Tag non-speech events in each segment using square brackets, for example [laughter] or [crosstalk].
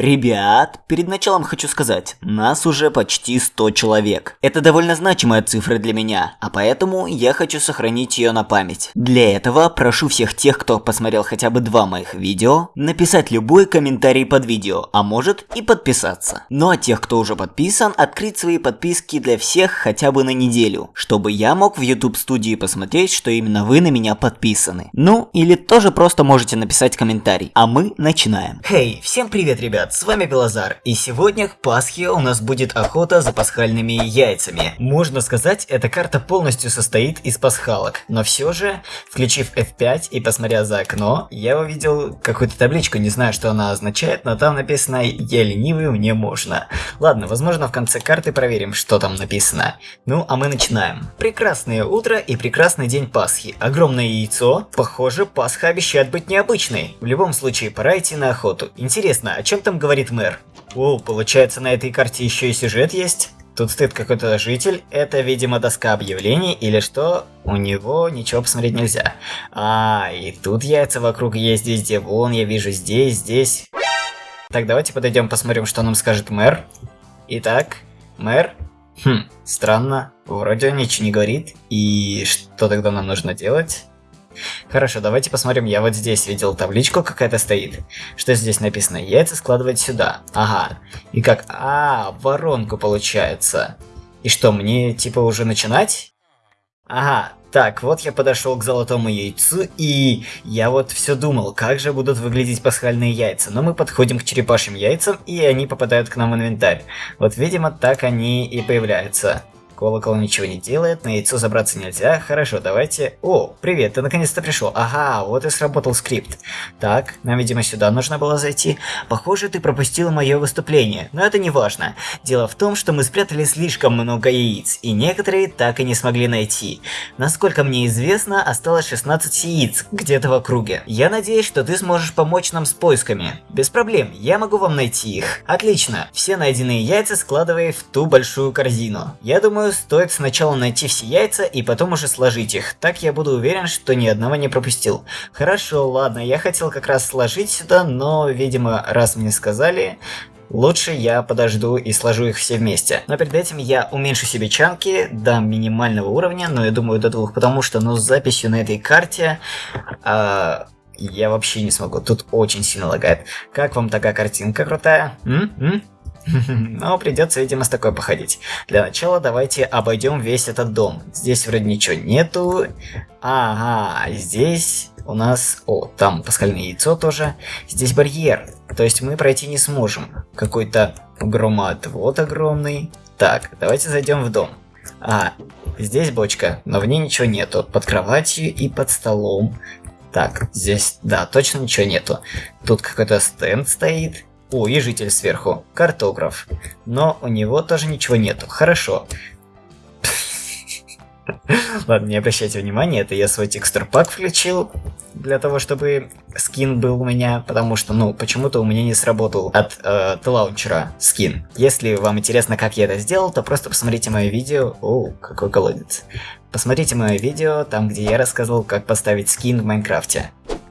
Ребят, перед началом хочу сказать, нас уже почти 100 человек. Это довольно значимая цифра для меня, а поэтому я хочу сохранить ее на память. Для этого прошу всех тех, кто посмотрел хотя бы два моих видео, написать любой комментарий под видео, а может и подписаться. Ну а тех, кто уже подписан, открыть свои подписки для всех хотя бы на неделю, чтобы я мог в YouTube студии посмотреть, что именно вы на меня подписаны. Ну, или тоже просто можете написать комментарий, а мы начинаем. Хей, hey, всем привет, ребят! Ребят, с вами Белозар, и сегодня к Пасхе у нас будет охота за пасхальными яйцами. Можно сказать, эта карта полностью состоит из пасхалок, но все же, включив F5 и посмотря за окно, я увидел какую-то табличку, не знаю, что она означает, но там написано «Я ленивый, мне можно». Ладно, возможно в конце карты проверим, что там написано. Ну, а мы начинаем. Прекрасное утро и прекрасный день Пасхи. Огромное яйцо. Похоже, Пасха обещает быть необычной. В любом случае, пора идти на охоту. Интересно, о чем там говорит мэр. О, получается на этой карте еще и сюжет есть? Тут стоит какой-то житель, это, видимо, доска объявлений или что, у него ничего посмотреть нельзя. А, и тут яйца вокруг есть везде, вон я вижу здесь, здесь. Так, давайте подойдем посмотрим, что нам скажет мэр. Итак, мэр. Хм, странно, вроде он ничего не говорит. И что тогда нам нужно делать? Хорошо, давайте посмотрим. Я вот здесь видел табличку какая-то стоит. Что здесь написано? Яйца складывать сюда. Ага. И как... А, воронку получается. И что, мне типа уже начинать? Ага, так, вот я подошел к золотому яйцу, и я вот все думал, как же будут выглядеть пасхальные яйца. Но мы подходим к черепашьим яйцам, и они попадают к нам в инвентарь. Вот, видимо, так они и появляются. Колокол ничего не делает, на яйцо забраться нельзя. Хорошо, давайте... О, привет, ты наконец-то пришел. Ага, вот и сработал скрипт. Так, нам, видимо, сюда нужно было зайти. Похоже, ты пропустила мое выступление, но это не важно. Дело в том, что мы спрятали слишком много яиц, и некоторые так и не смогли найти. Насколько мне известно, осталось 16 яиц где-то в округе. Я надеюсь, что ты сможешь помочь нам с поисками. Без проблем, я могу вам найти их. Отлично, все найденные яйца складывай в ту большую корзину. Я думаю, стоит сначала найти все яйца и потом уже сложить их. Так я буду уверен, что ни одного не пропустил. Хорошо, ладно, я хотел как раз сложить сюда, но, видимо, раз мне сказали, Лучше я подожду и сложу их все вместе. Но перед этим я уменьшу себе чанки до минимального уровня, но я думаю до двух, потому что ну с записью на этой карте... Э, я вообще не смогу, тут очень сильно лагает. Как вам такая картинка крутая? М? М? [laughs] Но придется, видимо, с такой походить. Для начала давайте обойдем весь этот дом. Здесь вроде ничего нету. Ага, здесь у нас... О, там пасхальное яйцо тоже. Здесь барьер. То есть мы пройти не сможем. Какой-то громоотвод огромный. Так, давайте зайдем в дом. А, здесь бочка, но в ней ничего нету. Под кроватью и под столом. Так, здесь, да, точно ничего нету. Тут какой-то стенд стоит. О, и житель сверху. Картограф. Но у него тоже ничего нету. Хорошо. [laughs] Ладно, не обращайте внимания, это я свой текстур пак включил для того, чтобы скин был у меня, потому что, ну, почему-то у меня не сработал от э, лаунчера скин. Если вам интересно, как я это сделал, то просто посмотрите мое видео. О, какой колодец. Посмотрите мое видео, там, где я рассказывал, как поставить скин в Майнкрафте.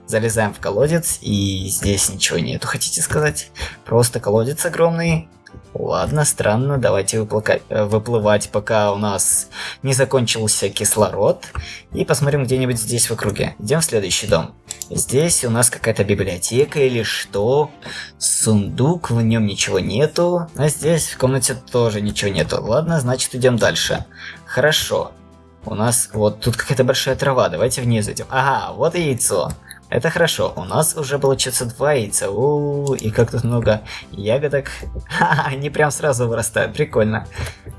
Залезаем в колодец, и здесь ничего нету, хотите сказать? Просто колодец огромный. Ладно, странно, давайте э, выплывать, пока у нас не закончился кислород. И посмотрим где-нибудь здесь в округе. Идем в следующий дом. Здесь у нас какая-то библиотека или что. Сундук, в нем ничего нету. А здесь в комнате тоже ничего нету. Ладно, значит идем дальше. Хорошо. У нас вот тут какая-то большая трава, давайте вниз идем. Ага, вот и яйцо. Это хорошо, у нас уже получится два яйца. У, -у, -у и как тут много ягодок. [laughs] Ха-ха, они прям сразу вырастают, прикольно.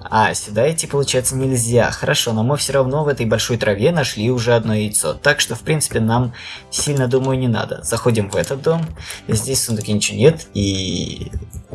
А, сюда идти получается нельзя. Хорошо, но мы все равно в этой большой траве нашли уже одно яйцо. Так что, в принципе, нам сильно, думаю, не надо. Заходим в этот дом. Здесь в сундуке ничего нет. И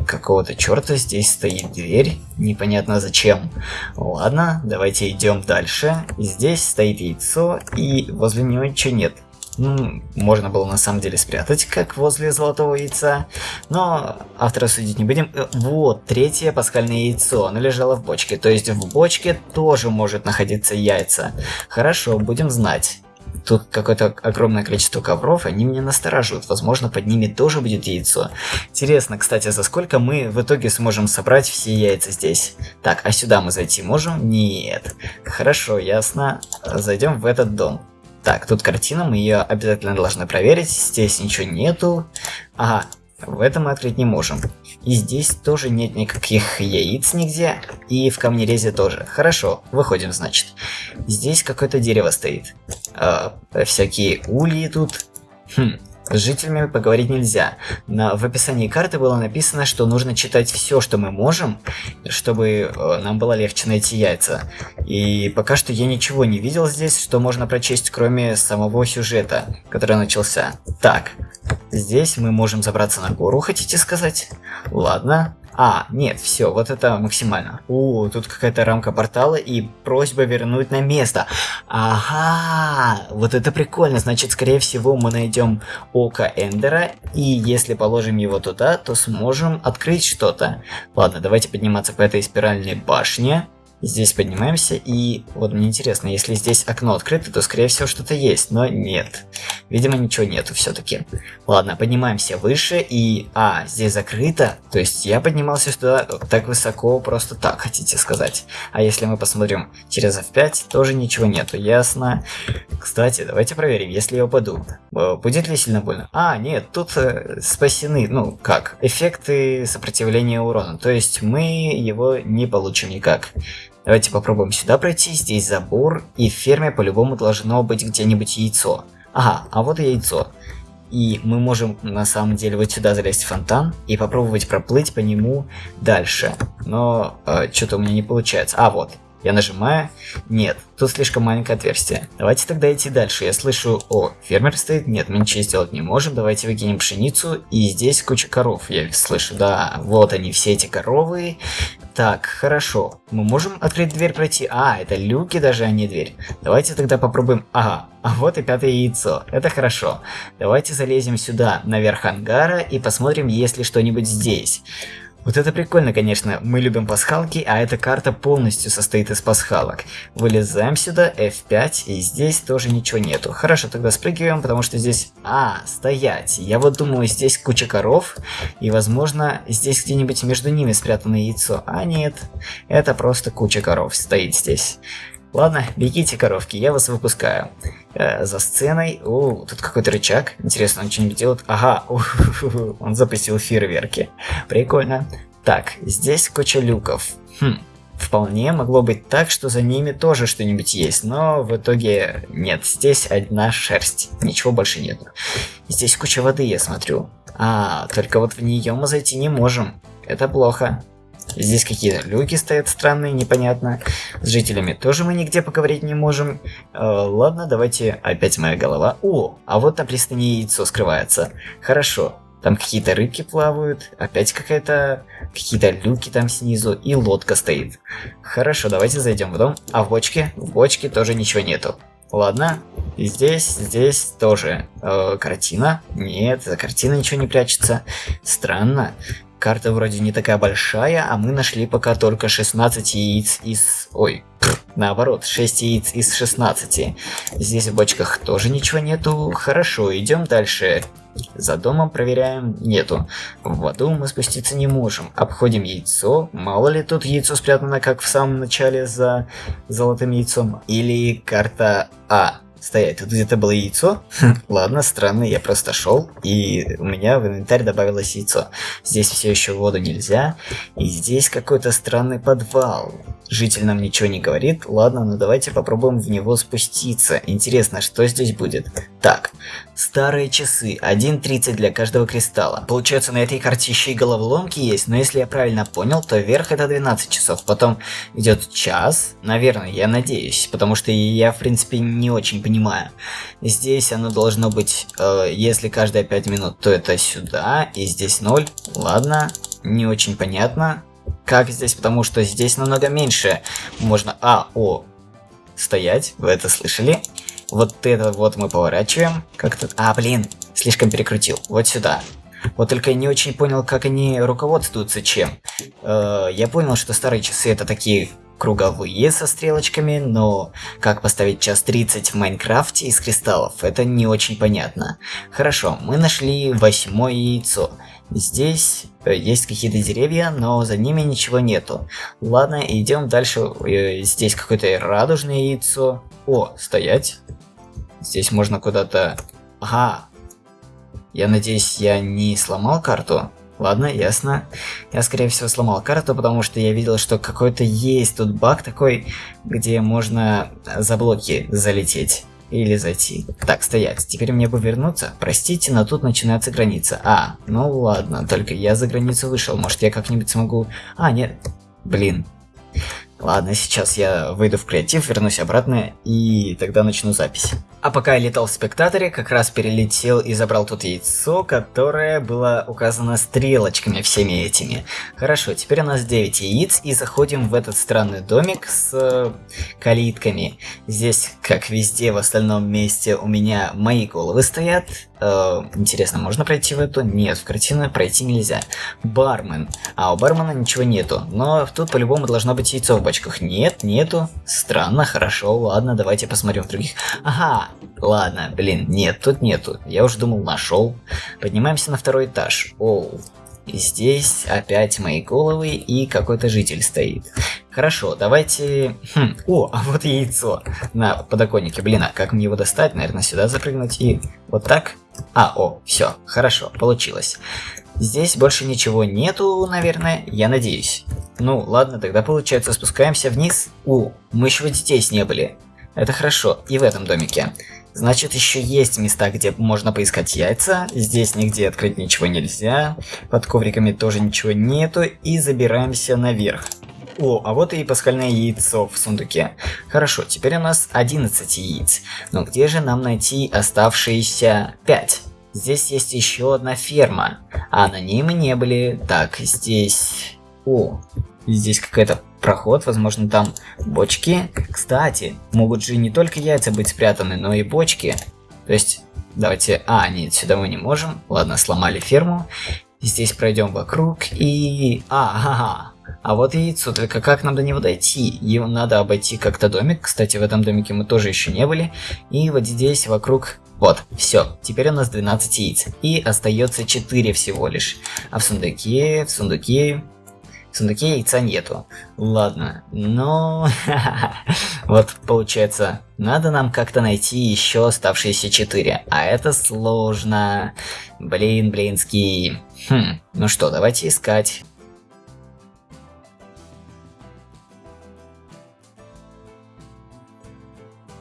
какого-то черта здесь стоит дверь. Непонятно зачем. Ладно, давайте идем дальше. Здесь стоит яйцо, и возле него ничего нет. Можно было на самом деле спрятать, как возле золотого яйца. Но автора судить не будем. Э, вот, третье пасхальное яйцо. Оно лежало в бочке. То есть в бочке тоже может находиться яйца. Хорошо, будем знать. тут какое-то огромное количество ковров, они меня настораживают. Возможно, под ними тоже будет яйцо. Интересно, кстати, за сколько мы в итоге сможем собрать все яйца здесь? Так, а сюда мы зайти можем? Нет. Хорошо, ясно. Зайдем в этот дом. Так, тут картина, мы ее обязательно должны проверить. Здесь ничего нету. Ага, в этом мы открыть не можем. И здесь тоже нет никаких яиц нигде. И в камнерезе тоже. Хорошо, выходим, значит. Здесь какое-то дерево стоит. А, всякие ульи тут. Хм, с жителями поговорить нельзя. На, в описании карты было написано, что нужно читать все, что мы можем, чтобы э, нам было легче найти яйца. И пока что я ничего не видел здесь, что можно прочесть, кроме самого сюжета, который начался. Так, Здесь мы можем забраться на гору, хотите сказать? Ладно. А, нет, все, вот это максимально. О, тут какая-то рамка портала и просьба вернуть на место. Ага, вот это прикольно. Значит, скорее всего, мы найдем око Эндера, и если положим его туда, то сможем открыть что-то. Ладно, давайте подниматься по этой спиральной башне. Здесь поднимаемся, и вот мне интересно, если здесь окно открыто, то скорее всего что-то есть, но нет. Видимо, ничего нету все-таки. Ладно, поднимаемся выше, и... А, здесь закрыто, то есть я поднимался сюда так высоко, просто так, хотите сказать. А если мы посмотрим через F5, тоже ничего нету, ясно. Кстати, давайте проверим, если я упаду, э, будет ли сильно больно? А, нет, тут э, спасены, ну, как, эффекты сопротивления урона, то есть мы его не получим никак. Давайте попробуем сюда пройти, здесь забор, и в ферме по-любому должно быть где-нибудь яйцо. Ага, а вот и яйцо. И мы можем на самом деле вот сюда залезть в фонтан и попробовать проплыть по нему дальше. Но э, что-то у меня не получается. А, вот. Я нажимаю. Нет, тут слишком маленькое отверстие. Давайте тогда идти дальше. Я слышу, о, фермер стоит. Нет, мы ничего сделать не можем. Давайте выкинем пшеницу. И здесь куча коров. Я слышу, да, вот они, все эти коровы. Так, хорошо. Мы можем открыть дверь пройти? А, это люки даже, а не дверь. Давайте тогда попробуем... Ага, а вот и пятое яйцо. Это хорошо. Давайте залезем сюда, наверх ангара, и посмотрим, есть ли что-нибудь здесь. Вот это прикольно, конечно. Мы любим пасхалки, а эта карта полностью состоит из пасхалок. Вылезаем сюда, F5, и здесь тоже ничего нету. Хорошо, тогда спрыгиваем, потому что здесь... А, стоять. Я вот думаю, здесь куча коров, и возможно, здесь где-нибудь между ними спрятано яйцо. А нет, это просто куча коров стоит здесь. Ладно, бегите, коровки, я вас выпускаю. Э, за сценой... О, тут какой-то рычаг. Интересно, он что-нибудь делает? Ага, [laughs] он запустил фейерверки. Прикольно. Так, здесь куча люков. Хм, Вполне могло быть так, что за ними тоже что-нибудь есть, но в итоге нет, здесь одна шерсть, ничего больше нет. Здесь куча воды, я смотрю. А, только вот в нее мы зайти не можем. Это плохо. Здесь какие-то люки стоят странные, непонятно. С жителями тоже мы нигде поговорить не можем. Э, ладно, давайте опять моя голова. О, а вот на пристани яйцо скрывается. Хорошо. Там какие-то рыбки плавают, опять какая-то... Какие-то люки там снизу, и лодка стоит. Хорошо, давайте зайдем в дом. А в бочке? В бочке тоже ничего нету. Ладно, здесь, здесь тоже э, картина. Нет, за картиной ничего не прячется. Странно. Карта вроде не такая большая, а мы нашли пока только 16 яиц из... Ой, наоборот, 6 яиц из 16. Здесь в бочках тоже ничего нету. Хорошо, идем дальше. За домом проверяем, нету. В воду мы спуститься не можем. Обходим яйцо. Мало ли тут яйцо спрятано, как в самом начале за золотым яйцом. Или карта А. Стоять, тут где-то было яйцо? Ладно, странно, я просто шел, и у меня в инвентарь добавилось яйцо. Здесь все еще воду нельзя, и здесь какой-то странный подвал. Житель нам ничего не говорит, ладно, ну давайте попробуем в него спуститься. Интересно, что здесь будет? Так, старые часы, 1.30 для каждого кристалла. Получается, на этой карте еще и головоломки есть, но если я правильно понял, то вверх это 12 часов, потом идет час, наверное, я надеюсь, потому что я, в принципе, не очень понимаю. Здесь оно должно быть, э, если каждые 5 минут, то это сюда, и здесь 0, ладно, не очень понятно. Как здесь? Потому что здесь намного меньше можно... А, о, стоять, вы это слышали? Вот это вот мы поворачиваем. Как-то... А, блин, слишком перекрутил. Вот сюда. Вот только я не очень понял, как они руководствуются чем. Э, я понял, что старые часы это такие круговые со стрелочками, но как поставить час 30 в Майнкрафте из кристаллов, это не очень понятно. Хорошо, мы нашли восьмое яйцо. Здесь э, есть какие-то деревья, но за ними ничего нету. Ладно, идем дальше. Э, здесь какое-то радужное яйцо. О, стоять. Здесь можно куда-то... Ага. Я надеюсь, я не сломал карту? Ладно, ясно. Я, скорее всего, сломал карту, потому что я видел, что какой-то есть тут баг такой, где можно за блоки залететь. Или зайти. Так, стоять. Теперь мне бы вернуться. Простите, но тут начинается граница. А, ну ладно, только я за границу вышел. Может, я как-нибудь смогу... А, нет. Блин. Ладно, сейчас я выйду в креатив, вернусь обратно и тогда начну запись. А пока я летал в спектаторе, как раз перелетел и забрал тут яйцо, которое было указано стрелочками всеми этими. Хорошо, теперь у нас 9 яиц и заходим в этот странный домик с э, калитками. Здесь, как везде в остальном месте, у меня мои головы стоят. Э, интересно, можно пройти в эту? Нет, в картину пройти нельзя. Бармен. А у бармена ничего нету. Но тут по-любому должно быть яйцо в бочках. Нет, нету. Странно, хорошо, ладно, давайте посмотрим в других. Ага, ладно, блин, нет, тут нету. Я уже думал, нашел. Поднимаемся на второй этаж. Оу. И здесь опять мои головы и какой-то житель стоит. Хорошо, давайте... Хм. О, [laughs] а вот яйцо на подоконнике. Блин, а как мне его достать? Наверное, сюда запрыгнуть и вот так? А, о, все, хорошо, получилось. Здесь больше ничего нету, наверное, я надеюсь. Ну, ладно, тогда получается спускаемся вниз. У, мы еще здесь не были. Это хорошо, и в этом домике. Значит, еще есть места, где можно поискать яйца. Здесь нигде открыть ничего нельзя. Под ковриками тоже ничего нету. И забираемся наверх. О, а вот и пасхальное яйцо в сундуке. Хорошо, теперь у нас 11 яиц. Но где же нам найти оставшиеся 5? Здесь есть еще одна ферма, а на ней мы не были. Так, здесь... О, здесь какая-то проход, возможно там бочки. Кстати, могут же не только яйца быть спрятаны, но и бочки. То есть, давайте... А, нет, сюда мы не можем. Ладно, сломали ферму. Здесь пройдем вокруг и... А, ага. А вот яйцо, только как нам до него дойти? Его надо обойти как-то домик. Кстати, в этом домике мы тоже еще не были. И вот здесь вокруг... Вот, все. Теперь у нас 12 яиц. И остается 4 всего лишь. А в сундуке, в сундуке в сундуке яйца нету. Ладно, но... [laughs] вот, получается, надо нам как-то найти еще оставшиеся четыре. А это сложно. Блин, блинский. Хм, ну что, давайте искать.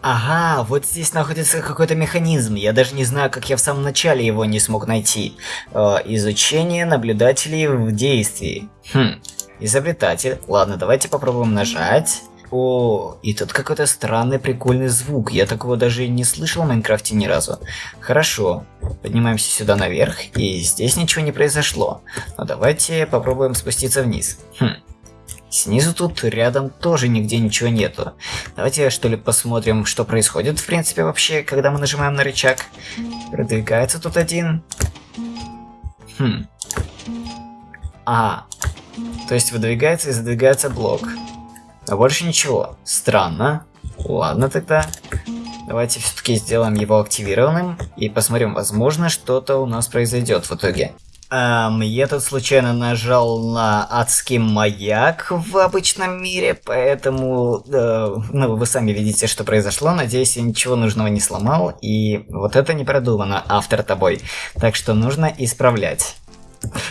Ага, вот здесь находится какой-то механизм. Я даже не знаю, как я в самом начале его не смог найти. Э, изучение наблюдателей в действии. Хм, изобретатель. Ладно, давайте попробуем нажать. О, и тут какой-то странный прикольный звук. Я такого даже не слышал в Майнкрафте ни разу. Хорошо. Поднимаемся сюда наверх, и здесь ничего не произошло. Но давайте попробуем спуститься вниз. Хм. Снизу тут рядом тоже нигде ничего нету. Давайте что ли посмотрим, что происходит в принципе вообще, когда мы нажимаем на рычаг. Продвигается тут один. Хм. А, то есть выдвигается и задвигается блок. А больше ничего. Странно. Ладно тогда. Давайте все-таки сделаем его активированным и посмотрим, возможно, что-то у нас произойдет в итоге. Эм, я тут случайно нажал на адский маяк в обычном мире, поэтому, э, ну, вы сами видите, что произошло. Надеюсь, я ничего нужного не сломал, и вот это не продумано автор тобой. Так что нужно исправлять.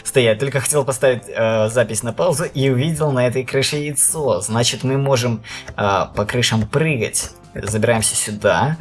Стоять, только хотел поставить э, запись на паузу и увидел на этой крыше яйцо. Значит, мы можем э, по крышам прыгать забираемся сюда.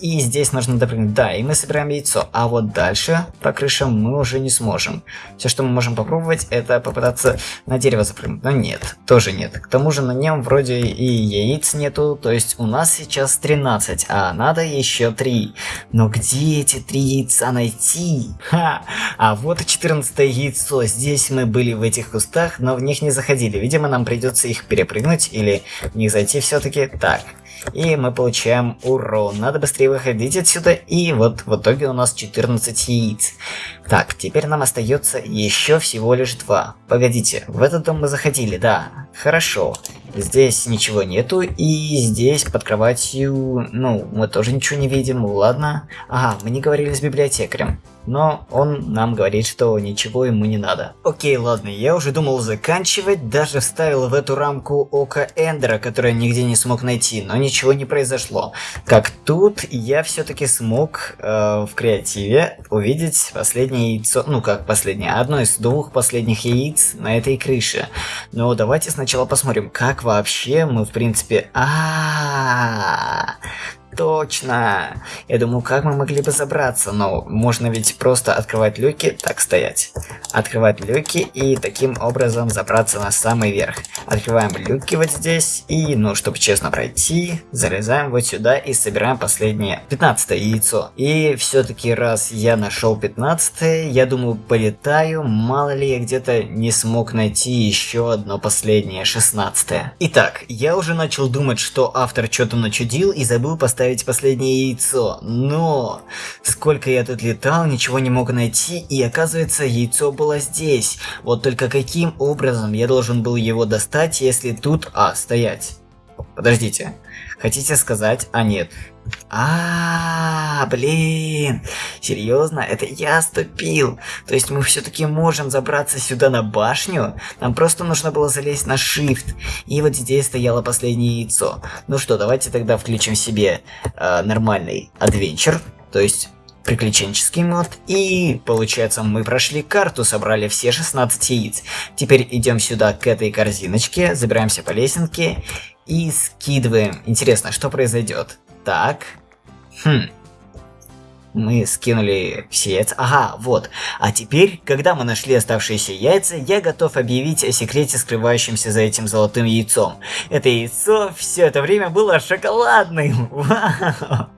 И здесь нужно допрыгнуть. Да, и мы собираем яйцо. А вот дальше по крышам мы уже не сможем. Все, что мы можем попробовать, это попытаться на дерево запрыгнуть. Но нет, тоже нет. К тому же на нем вроде и яиц нету. То есть у нас сейчас 13, а надо еще 3. Но где эти 3 яйца найти? Ха! А вот и 14 яйцо. Здесь мы были в этих кустах, но в них не заходили. Видимо, нам придется их перепрыгнуть или в них зайти все-таки. Так, и мы получаем урон. Надо быстрее выходить отсюда. И вот в итоге у нас 14 яиц. Так, теперь нам остается еще всего лишь два. Погодите, в этот дом мы заходили, да. Хорошо. Здесь ничего нету, и здесь под кроватью, ну, мы тоже ничего не видим, ладно. Ага, мы не говорили с библиотекарем но он нам говорит, что ничего ему не надо. Окей, ладно, я уже думал заканчивать, даже вставил в эту рамку око Эндера, которое нигде не смог найти, но ничего не произошло. Как тут я все-таки смог э, в креативе увидеть последнее яйцо, ну как последнее, одно из двух последних яиц на этой крыше. Но давайте сначала посмотрим, как вообще мы в принципе... -а, -а, Точно! Я думаю, как мы могли бы забраться, но можно ведь просто открывать люки, так стоять. Открывать люки и таким образом забраться на самый верх. Открываем люки вот здесь и, ну, чтобы честно пройти, залезаем вот сюда и собираем последнее 15 яйцо. И все-таки раз я нашел 15 я думаю, полетаю, мало ли я где-то не смог найти еще одно последнее 16 -е. Итак, я уже начал думать, что автор что-то начудил и забыл поставить поставить последнее яйцо, но сколько я тут летал, ничего не мог найти, и оказывается яйцо было здесь. Вот только каким образом я должен был его достать, если тут... А, стоять. Подождите. Хотите сказать? А, нет. А, блин, серьезно, это я ступил. То есть мы все-таки можем забраться сюда на башню. Нам просто нужно было залезть на shift. И вот здесь стояло последнее яйцо. Ну что, давайте тогда включим себе э, нормальный адвенчер. То есть приключенческий мод. И получается мы прошли карту, собрали все 16 яиц. Теперь идем сюда к этой корзиночке, забираемся по лесенке и скидываем. Интересно, что произойдет? Так. Хм. Мы скинули все яйца. Ага, вот. А теперь, когда мы нашли оставшиеся яйца, я готов объявить о секрете, скрывающемся за этим золотым яйцом. Это яйцо все это время было шоколадным. [laughs] Вау.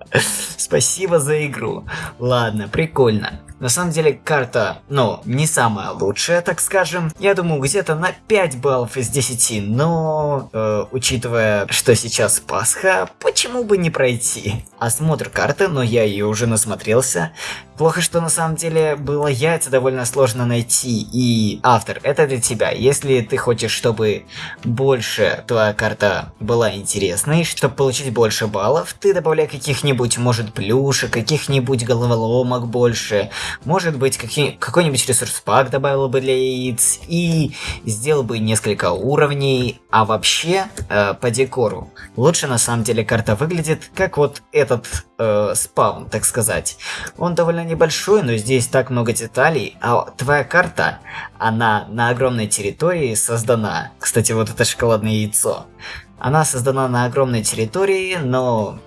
Спасибо за игру. Ладно, прикольно. На самом деле карта, ну, не самая лучшая, так скажем. Я думаю, где-то на 5 баллов из 10, но, э, учитывая, что сейчас Пасха, почему бы не пройти? Осмотр карты, но я ее уже насмотрелся. Плохо, что на самом деле было яйца довольно сложно найти. И автор, это для тебя. Если ты хочешь, чтобы больше твоя карта была интересной, чтобы получить больше баллов, ты добавляй каких-нибудь, может, плюшек, каких-нибудь головоломок больше. Может быть, какой-нибудь ресурс пак добавил бы для яиц. И сделал бы несколько уровней. А вообще, э, по декору, лучше на самом деле карта выглядит, как вот этот э, спаун, так сказать. Он довольно небольшой, но здесь так много деталей, а твоя карта, она на огромной территории создана. Кстати, вот это шоколадное яйцо. Она создана на огромной территории, но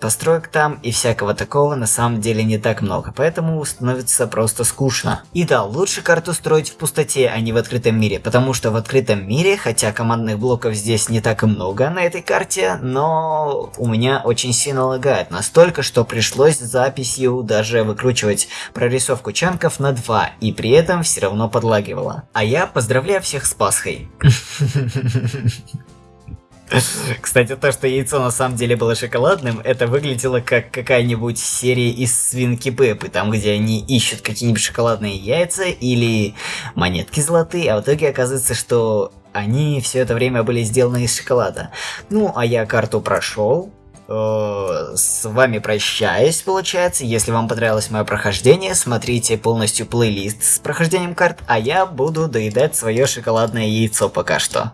Построек там и всякого такого на самом деле не так много, поэтому становится просто скучно. И да, лучше карту строить в пустоте, а не в открытом мире, потому что в открытом мире, хотя командных блоков здесь не так и много на этой карте, но у меня очень сильно лагает, настолько, что пришлось записью даже выкручивать прорисовку чанков на 2, и при этом все равно подлагивало. А я поздравляю всех с Пасхой. [laughs] [laughs] Кстати, то, что яйцо на самом деле было шоколадным, это выглядело как какая-нибудь серия из Свинки Пеппы, там, где они ищут какие-нибудь шоколадные яйца или монетки золотые, а в итоге оказывается, что они все это время были сделаны из шоколада. Ну, а я карту прошел, э, с вами прощаюсь, получается. Если вам понравилось мое прохождение, смотрите полностью плейлист с прохождением карт, а я буду доедать свое шоколадное яйцо пока что.